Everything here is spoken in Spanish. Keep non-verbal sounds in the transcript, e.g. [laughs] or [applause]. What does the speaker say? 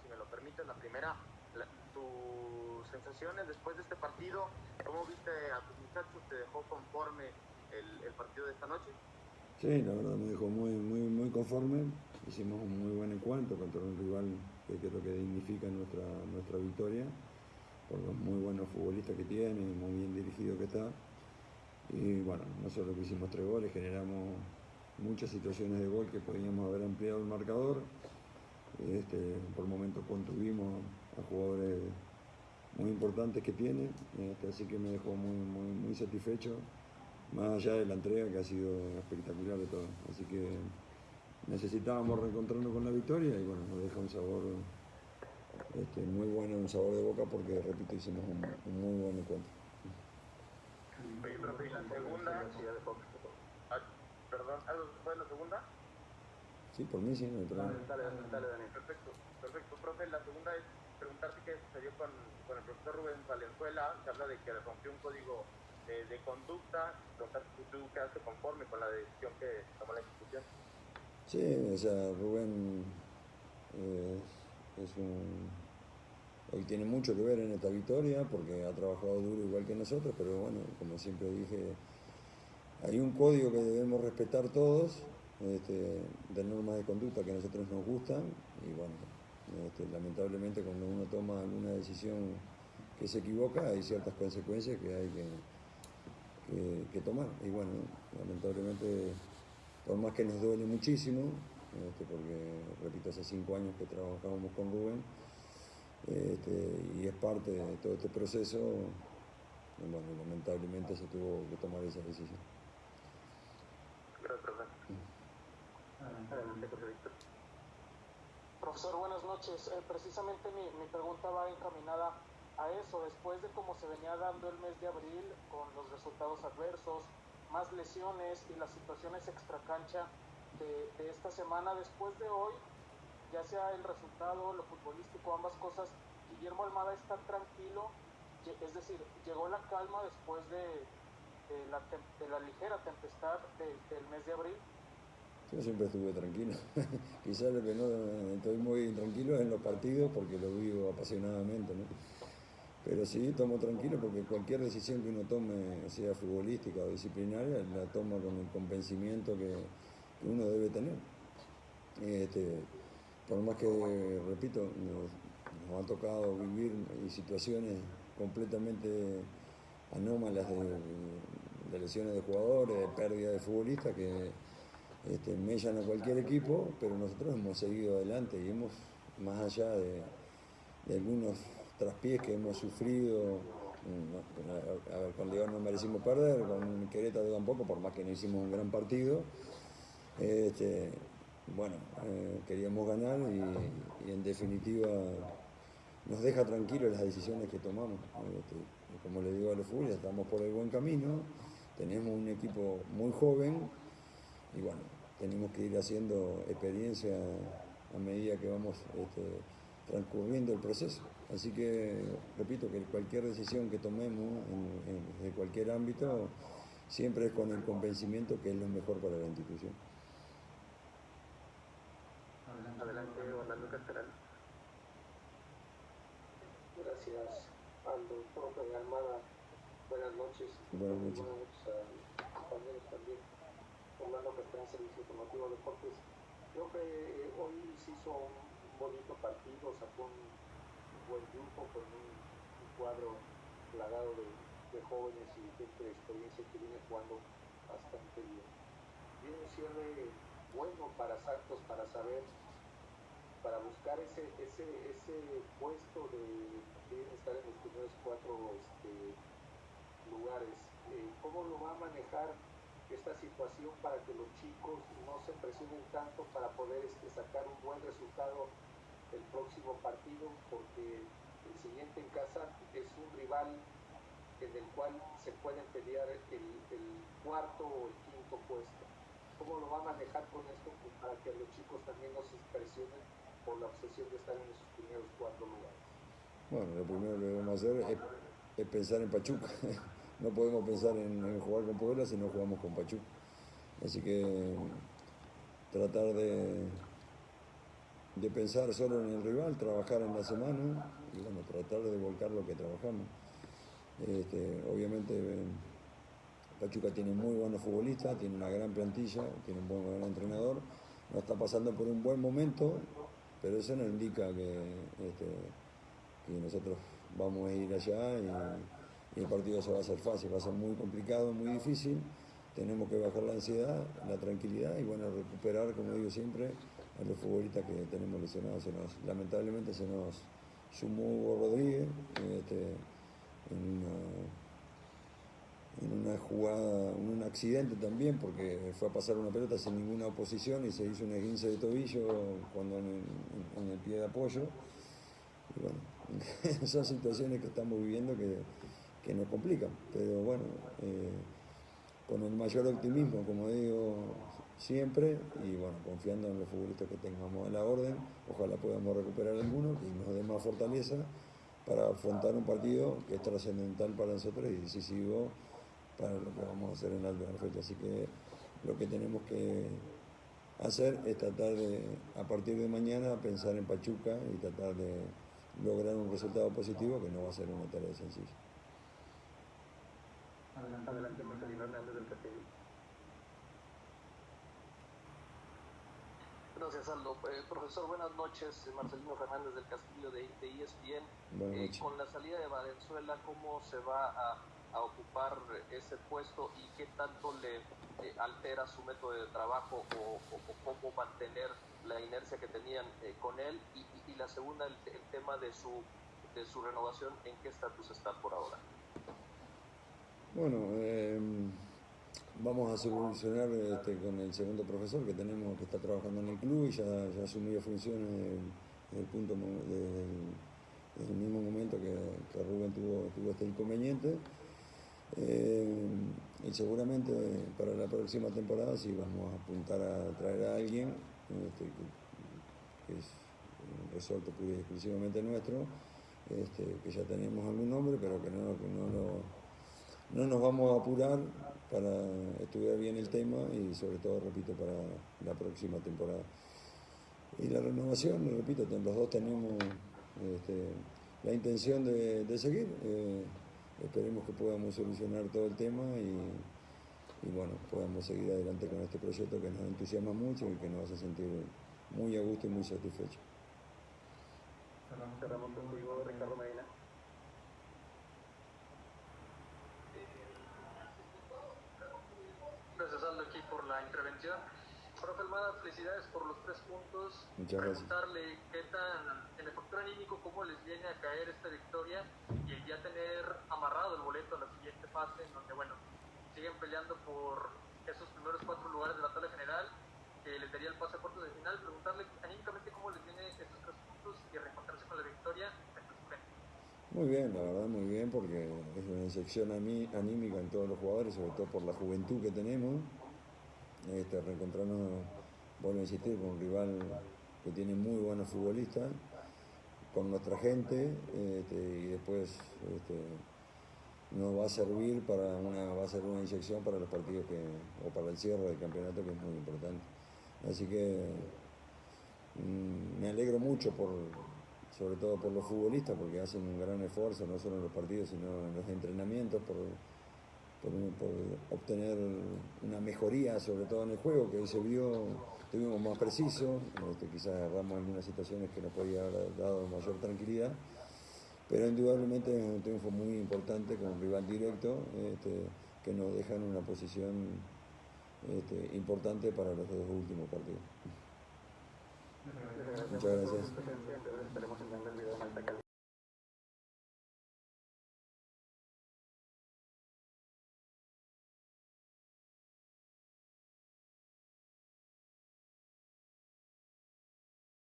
si me lo permites. La primera, tus sensaciones después de este partido, ¿cómo viste a tus muchachos? ¿Te dejó conforme el, partido de esta noche? Sí, la verdad me dejó muy, muy, muy conforme. Hicimos un muy buen encuentro contra un rival que creo que dignifica nuestra, nuestra victoria, por los muy buenos futbolistas que tiene, muy bien dirigido que está. Y bueno, nosotros que hicimos tres goles, generamos muchas situaciones de gol que podíamos haber ampliado el marcador. Este, por momentos contuvimos a jugadores muy importantes que tiene, este, así que me dejó muy, muy, satisfecho, más allá de la entrega que ha sido espectacular de todo. Así que necesitábamos reencontrarnos con la victoria y bueno, nos deja un sabor este, muy bueno, un sabor de boca porque, repito, hicimos un, muy buen encuentro. perdón, ¿fue la segunda? Sí, por mí sí, no hay problema. Dale, dale, dale, Perfecto, perfecto. Profe, la segunda es preguntarte qué sucedió con, con el profesor Rubén Valenzuela, se habla de que rompió un código de, de conducta, preguntarte si tú quedaste conforme con la decisión que tomó la institución. Sí, o sea, Rubén eh, es un... Hoy tiene mucho que ver en esta victoria porque ha trabajado duro igual que nosotros, pero bueno, como siempre dije, hay un código que debemos respetar todos este, de normas de conducta que a nosotros nos gustan y bueno, este, lamentablemente cuando uno toma alguna decisión que se equivoca hay ciertas consecuencias que hay que, que, tomar y bueno, lamentablemente por más que nos duele muchísimo, este, porque repito, hace cinco años que trabajábamos con Rubén y es parte de todo este proceso, bueno, lamentablemente se tuvo que tomar esa decisión. Profesor, buenas noches. Eh, precisamente mi, mi, pregunta va encaminada a eso. Después de cómo se venía dando el mes de abril, con los resultados adversos, más lesiones y las situaciones extracancha de, de esta semana, después de hoy, ya sea el resultado, lo futbolístico, ambas cosas, Guillermo Almada está tranquilo, es decir, llegó la calma después de, la, ligera tempestad del mes de abril. Yo siempre estuve tranquilo. [laughs] Quizás lo que no estoy muy tranquilo es en los partidos porque lo vivo apasionadamente. ¿no? Pero sí, tomo tranquilo porque cualquier decisión que uno tome, sea futbolística o disciplinaria, la toma con el convencimiento que, uno debe tener. Este, por más que, repito, nos, ha tocado vivir situaciones completamente anómalas de, de lesiones de jugadores, de pérdida de futbolistas que este, mellan a cualquier equipo, pero nosotros hemos seguido adelante y hemos, más allá de, algunos traspiés que hemos sufrido, mm, a ver, con León no merecimos perder, con Querétaro tampoco, por más que no hicimos un gran partido. Este, bueno, eh, queríamos ganar y, en definitiva nos deja tranquilos las decisiones que tomamos. Este, como le digo a los fútbol, estamos por el buen camino, tenemos un equipo muy joven y bueno, tenemos que ir haciendo experiencia a medida que vamos este, transcurriendo el proceso. Así que, repito, que cualquier decisión que tomemos en, cualquier ámbito siempre es con el convencimiento que es lo mejor para la institución. Adelante, Orlando Castelán. Gracias, Aldo, profe de Almada. Buenas noches. Buenas noches. Buenas noches a compañeros también. Orlando Castellán, Servicio Informativo Deportes. Creo que eh, hoy se hizo un bonito partido, sacó un, buen grupo con un, cuadro plagado de, jóvenes y gente de experiencia que viene jugando bastante bien. Viene un cierre bueno para Santos para saber, para buscar ese, ese, ese puesto de, estar en los primeros cuatro este, lugares. Eh, ¿Cómo lo va a manejar? Esta situación para que los chicos no se presionen tanto para poder este, sacar un buen resultado el próximo partido, porque el siguiente en casa es un rival en el cual se pueden pelear el, el cuarto o el quinto puesto. ¿Cómo lo va a manejar con esto pues para que los chicos también no se presionen por la obsesión de estar en esos primeros cuatro lugares? Bueno, lo primero que debemos hacer es, es pensar en Pachuca. [laughs] no podemos pensar en, jugar con Puebla si no jugamos con Pachuca. Así que tratar de, de pensar solo en el rival, trabajar en la semana y bueno, tratar de volcar lo que trabajamos. Este, obviamente Pachuca tiene muy buenos futbolistas, tiene una gran plantilla, tiene un buen, entrenador, no está pasando por un buen momento, pero eso no indica que, este, nosotros vamos a ir allá y, y el partido se va a hacer fácil, va a ser muy complicado, muy difícil tenemos que bajar la ansiedad, la tranquilidad y bueno, recuperar, como digo siempre, a los futbolistas que tenemos lesionados. lamentablemente se nos sumó Hugo Rodríguez este, en, una, jugada, en un accidente también, porque fue a pasar una pelota sin ninguna oposición y se hizo un esguince de tobillo cuando en, el pie de apoyo. Y bueno, [laughs] son situaciones que estamos viviendo que, nos complican, pero bueno. Eh, con el mayor optimismo, como digo siempre, y bueno, confiando en los futbolistas que tengamos en la orden, ojalá podamos recuperar algunos y nos dé más fortaleza para afrontar un partido que es trascendental para nosotros y decisivo para lo que vamos a hacer en la fecha. Así que lo que tenemos que hacer es tratar de, a partir de mañana, pensar en Pachuca y tratar de lograr un resultado positivo que no va a ser una tarea sencilla. Adelante, Adelante Marcelino Hernández del Castillo. Gracias, Aldo. Eh, profesor, buenas noches. Marcelino Fernández del Castillo de, de ESPN. Eh, con la salida de Valenzuela, ¿cómo se va a, a ocupar ese puesto y qué tanto le eh, altera su método de trabajo o, o, cómo mantener la inercia que tenían eh, con él? Y, y, la segunda, el, el, tema de su, de su renovación, ¿en qué estatus está por ahora? Bueno, em, vamos a solucionar este, con el segundo profesor que tenemos que está trabajando en el club y ya, ya asumió funciones desde el punto el mismo momento que, Rubén tuvo, tuvo este inconveniente. Em, y seguramente para la próxima temporada sí vamos a apuntar a traer a alguien este, que, es un resorte exclusivamente nuestro, este, que ya tenemos algún nombre, pero que no, que no lo no nos vamos a apurar para estudiar bien el tema y sobre todo, repito, para la próxima temporada. Y la renovación, repito, los dos tenemos este, la intención de, seguir. Eh, esperemos que podamos solucionar todo el tema y, bueno, podamos seguir adelante con este proyecto que nos entusiasma mucho y que nos hace sentir muy a gusto y muy satisfechos. Ricardo Medina. Profe Almada, felicidades por los tres puntos. Muchas gracias. Preguntarle qué tan, en el factor anímico, cómo les viene a caer esta victoria y el ya tener amarrado el boleto a la siguiente fase, en donde, bueno, siguen peleando por esos primeros cuatro lugares de la tabla general, que les daría el pase a cuartos de final. Preguntarle anímicamente cómo les viene estos tres puntos y reencontrarse con la victoria. Muy bien, la verdad muy bien, porque es una inyección anímica en todos los jugadores, sobre todo por la juventud que tenemos este, reencontrarnos, vuelvo a insistir, con un rival que tiene muy buenos futbolistas, con nuestra gente, este, y después este, nos va a servir para una, va a ser una inyección para los partidos que, o para el cierre del campeonato que es muy importante. Así que mm, me alegro mucho por, sobre todo por los futbolistas, porque hacen un gran esfuerzo, no solo en los partidos, sino en los entrenamientos, por, obtener una mejoría, sobre todo en el juego, que hoy se vio, estuvimos más precisos, este, quizás agarramos algunas situaciones que nos podía haber dado mayor tranquilidad, pero indudablemente es un triunfo muy importante con un rival directo este, que nos deja en una posición este, importante para los dos últimos partidos. Muchas gracias.